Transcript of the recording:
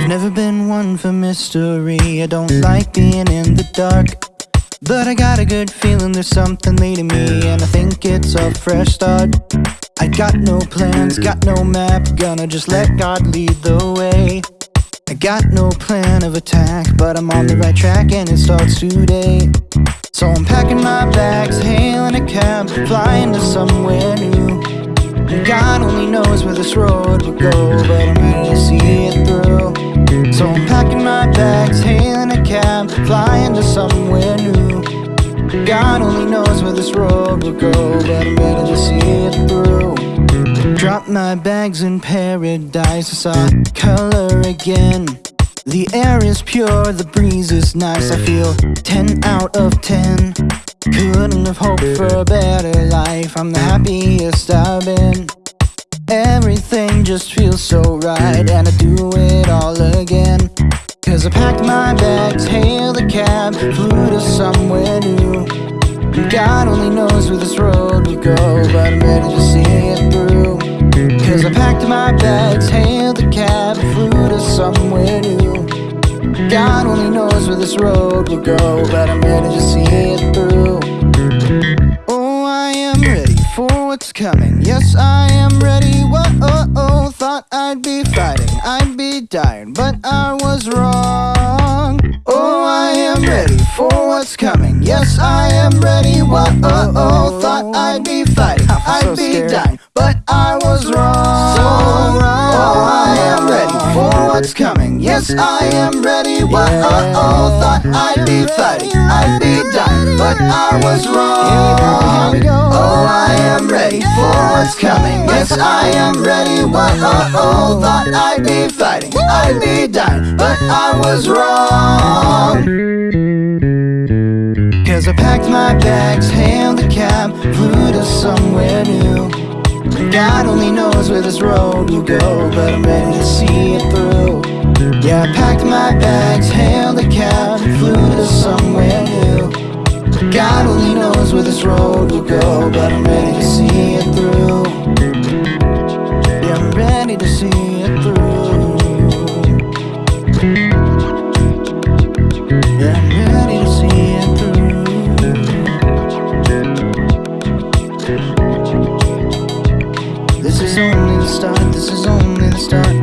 I've never been one for mystery. I don't like being in the dark But I got a good feeling there's something leading me And I think it's a fresh start. I got no plans, got no map Gonna just let God lead the way. I got no plan of attack But I'm on the right track and it starts today. So I'm packing my bags, hailing a cab Flying to somewhere new. God only knows where this road will go But I'm ready to see it through So I'm packing my bags, hailing a cab Flying to somewhere new. God only knows where this road will go But I'm ready to see it through. Drop my bags in paradise I saw color again. The air is pure, the breeze is nice I feel 10 out of 10 Couldn't have hoped for a better life I'm the happiest I've been Everything just feels so right. And I do it all again. Cause I packed my bags, hailed a cab Flew to somewhere new. God only knows where this road will go But I'm ready to see it through. Cause I packed my bags, hailed a cab Flew to somewhere new. God only knows where this road will go But I'm ready to see it through. Oh, I am ready for what's coming. Yes, I am ready, I'd be fighting, I'd be dying But I was wrong. Oh, I am ready for what's coming. Yes, I am ready, What? Uh, oh, oh Thought I'd be fighting, I'd be dying But I was wrong. So wrong. Oh, I am ready for what's coming. Yes, I am ready, whoa, oh, oh Thought I'd be fighting, I'd be dying But I was wrong Here we go. Oh, I am ready what's coming. Yes, I am ready, whoa, oh, oh Thought I'd be fighting, I'd be dying But I was wrong. Cause I packed my bags, hailed a cab Flew to somewhere new. God only knows where this road will go But I'm ready to see it through. Yeah, I packed my bags, hailed a cab Flew to somewhere new. God only knows where this road will go But I'm ready to see it through This is only the start, this is only the start